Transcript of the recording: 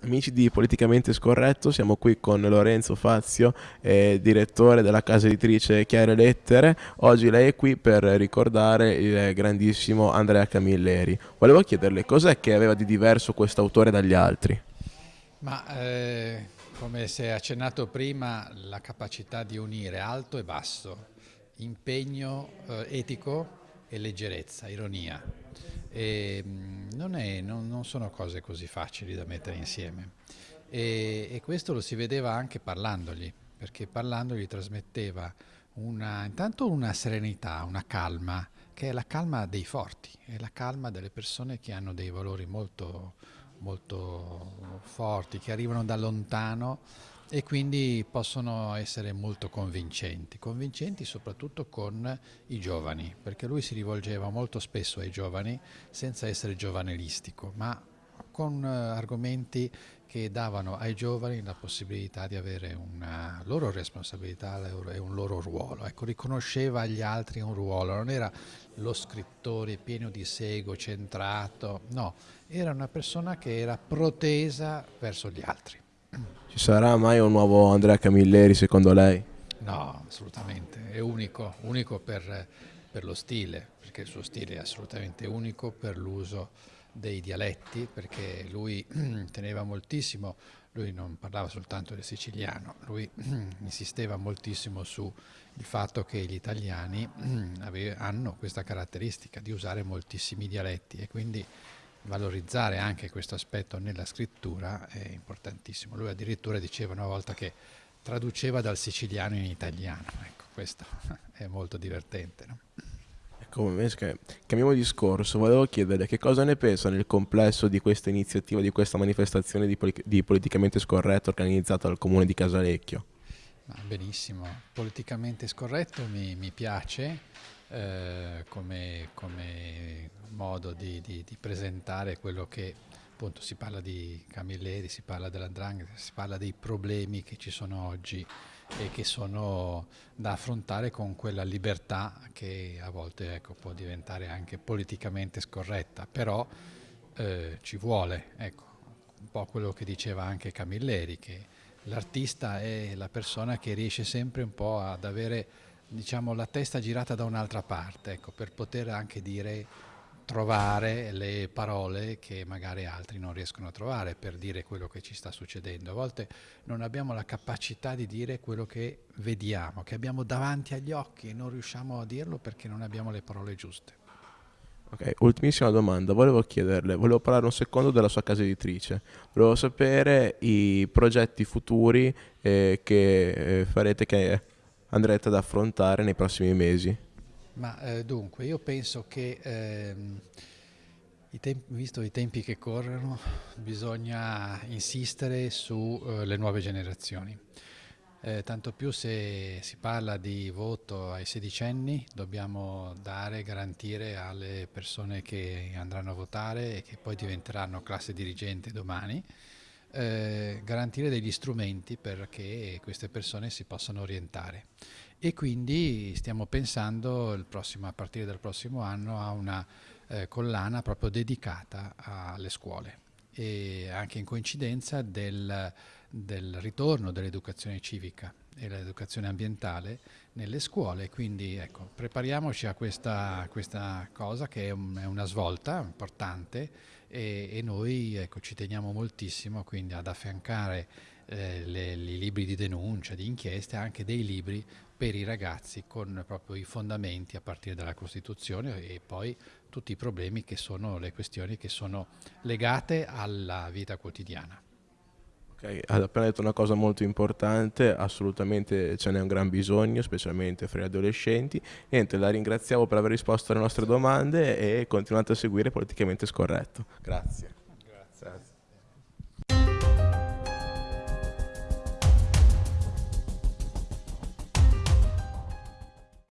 Amici di Politicamente Scorretto, siamo qui con Lorenzo Fazio, eh, direttore della casa editrice Chiare Lettere. Oggi lei è qui per ricordare il grandissimo Andrea Camilleri. Volevo chiederle cos'è che aveva di diverso questo autore dagli altri? Ma eh, come si è accennato prima, la capacità di unire alto e basso, impegno eh, etico e leggerezza, ironia. E, mm, non, è, non, non, sono cose così facili da mettere insieme. E, e, questo lo si vedeva anche parlandogli, perché parlandogli trasmetteva una, intanto una serenità, una calma, che è la calma dei forti, è la calma delle persone che hanno dei valori molto, molto forti, che arrivano da lontano e quindi possono essere molto convincenti, convincenti soprattutto con i giovani, perché lui si rivolgeva molto spesso ai giovani senza essere giovanilistico, ma con eh, argomenti che davano ai giovani la possibilità di avere una loro responsabilità e un loro ruolo. Ecco, riconosceva agli altri un ruolo, non era lo scrittore pieno di sego, centrato, no, era una persona che era protesa verso gli altri. Ci sarà mai un nuovo Andrea Camilleri secondo lei? No, assolutamente, è unico, unico per, per lo stile, perché il suo stile è assolutamente unico per l'uso dei dialetti, perché lui teneva moltissimo, lui non parlava soltanto del siciliano, lui insisteva moltissimo sul fatto che gli italiani hanno questa caratteristica di usare moltissimi dialetti e quindi valorizzare anche questo aspetto nella scrittura è importantissimo. Lui addirittura diceva una volta che traduceva dal siciliano in italiano, ecco, questo è molto divertente. No? Ecco, cambiamo discorso, volevo chiedere che cosa ne pensa nel complesso di questa iniziativa, di questa manifestazione di, di politicamente scorretto organizzata dal comune di Casalecchio. benissimo, politicamente scorretto mi, mi piace, eh, come, come, modo di, di, di, presentare quello che appunto si parla di Camilleri, si parla dell'andrangheta, si parla dei problemi che ci sono oggi e che sono da affrontare con quella libertà che a volte ecco, può diventare anche politicamente scorretta, però eh, ci vuole, ecco, un po' quello che diceva anche Camilleri, che l'artista è la persona che riesce sempre un po' ad avere diciamo, la testa girata da un'altra parte, ecco, per poter anche dire, trovare le parole che magari altri non riescono a trovare per dire quello che ci sta succedendo. A volte non abbiamo la capacità di dire quello che vediamo, che abbiamo davanti agli occhi e non riusciamo a dirlo perché non abbiamo le parole giuste. Ok, ultimissima domanda, volevo chiederle, volevo parlare un secondo della sua casa editrice, volevo sapere i progetti futuri eh, che eh, farete che andrete ad affrontare nei prossimi mesi? Ma eh, dunque, io penso che, ehm, i visto i tempi che corrono, bisogna insistere sulle uh, nuove generazioni. Eh, tanto più se si parla di voto ai sedicenni, dobbiamo dare, garantire alle persone che andranno a votare e che poi diventeranno classe dirigente domani, eh, garantire degli strumenti perché queste persone si possano orientare. E quindi stiamo pensando prossimo, a partire dal prossimo anno a una eh, collana proprio dedicata alle scuole. E anche in coincidenza del, del ritorno dell'educazione civica e l'educazione ambientale nelle scuole, quindi ecco, prepariamoci a questa, questa cosa che è, un, è, una svolta importante e, e noi ecco, ci teniamo moltissimo quindi ad affiancare eh, i libri di denuncia, di inchieste, anche dei libri per i ragazzi con proprio i fondamenti a partire dalla Costituzione e poi tutti i problemi che sono le questioni che sono legate alla vita quotidiana. Okay, ha appena detto una cosa molto importante, assolutamente ce n'è un gran bisogno, specialmente fra gli adolescenti. Niente, la ringraziamo per aver risposto alle nostre domande e continuate a seguire Politicamente Scorretto. Grazie.